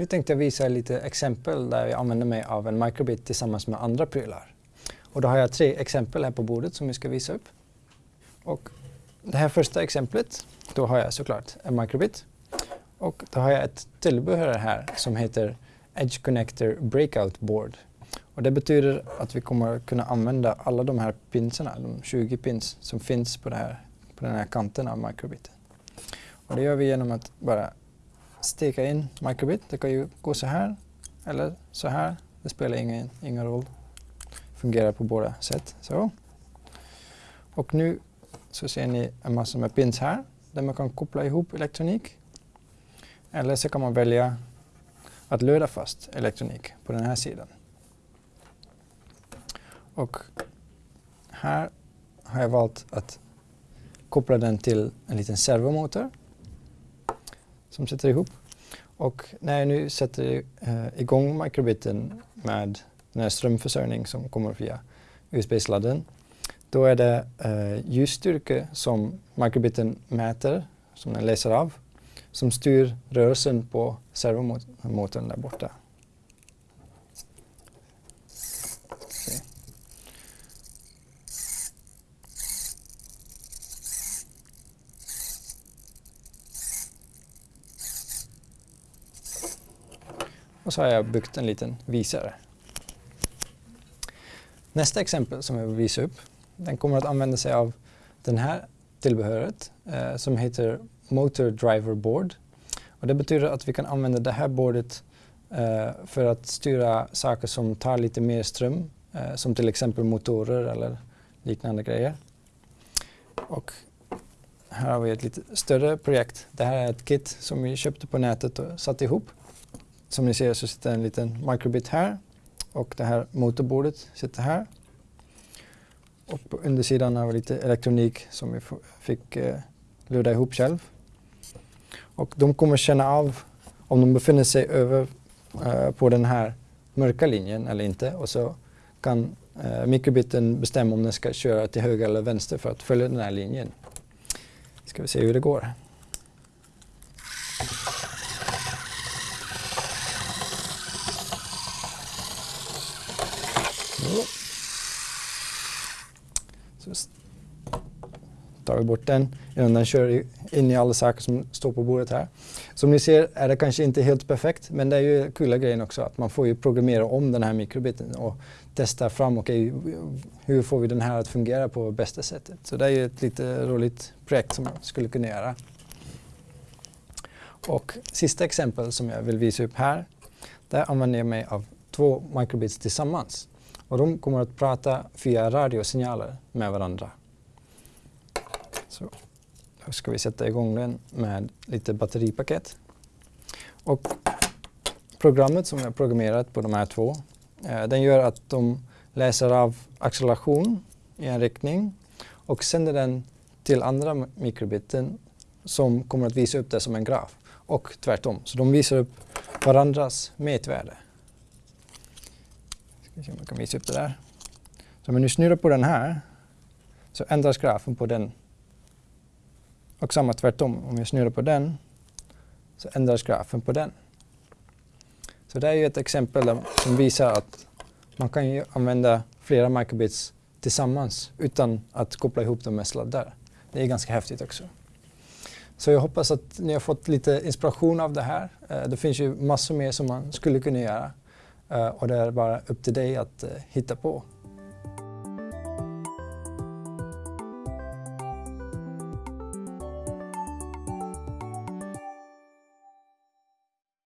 Nu tänkte jag visa lite exempel där jag använder mig av en microbit tillsammans med andra prylar. Och då har jag tre exempel här på bordet som vi ska visa upp. Och det här första exemplet, då har jag såklart en microbit. Och då har jag ett tillbehör här som heter Edge Connector Breakout Board. Och det betyder att vi kommer kunna använda alla de här pinsarna, de 20 pins som finns på, här, på den här kanten av microbiten. Och det gör vi genom att bara steka in microbit. Det kan ju gå så här eller så här. Det spelar ingen, ingen roll. Fungerar på båda sätt. Så. Och nu så ser ni en massa med pins här där man kan koppla ihop elektronik. Eller så kan man välja att löda fast elektronik på den här sidan. Och här har jag valt att koppla den till en liten servomotor som sitter ihop. Och när jag nu sätter eh, igång microbiten med den här strömförsörjning som kommer via USB-sladden, då är det eh, ljusstyrka som microbiten mäter, som den läser av, som styr rörelsen på servomotorn där borta. Och så har jag byggt en liten visare. Nästa exempel som jag vill visa upp, den kommer att använda sig av den här tillbehöret eh, som heter Motor Driver Board. Och det betyder att vi kan använda det här bordet eh, för att styra saker som tar lite mer ström, eh, som till exempel motorer eller liknande grejer. Och här har vi ett lite större projekt. Det här är ett kit som vi köpte på nätet och satte ihop. Som ni ser så sitter en liten microbit här och det här motorbordet sitter här. Och på undersidan har vi lite elektronik som vi fick eh, luda ihop själv. Och de kommer känna av om de befinner sig över eh, på den här mörka linjen eller inte och så kan eh, mikrobiten bestämma om den ska köra till höger eller vänster för att följa den här linjen. Ska vi se hur det går. Så tar vi bort den innan den kör in i alla saker som står på bordet här. Som ni ser är det kanske inte helt perfekt men det är ju kul grejen också att man får ju programmera om den här mikrobiten och testa fram, okej okay, hur får vi den här att fungera på bästa sättet. Så det är ju ett lite roligt projekt som man skulle kunna göra. Och sista exempel som jag vill visa upp här, där använder jag mig av två microbits tillsammans. Och de kommer att prata via radiosignaler med varandra. Så då ska vi sätta igång den med lite batteripaket. Och programmet som jag programmerat på de här två, eh, den gör att de läser av acceleration i en riktning och sänder den till andra mikrobiten som kommer att visa upp det som en graf och tvärtom. Så de visar upp varandras mätvärde. Ska se om jag kan visa upp det där. Så om jag nu snurrar på den här så ändras grafen på den. Och samma tvärtom, om jag snurrar på den så ändras grafen på den. Så det är ju ett exempel som visar att man kan använda flera microbits tillsammans utan att koppla ihop dem med sladdar. Det är ganska häftigt också. Så jag hoppas att ni har fått lite inspiration av det här. Eh, det finns ju massor mer som man skulle kunna göra. Eh, och det är bara upp till dig att eh, hitta på.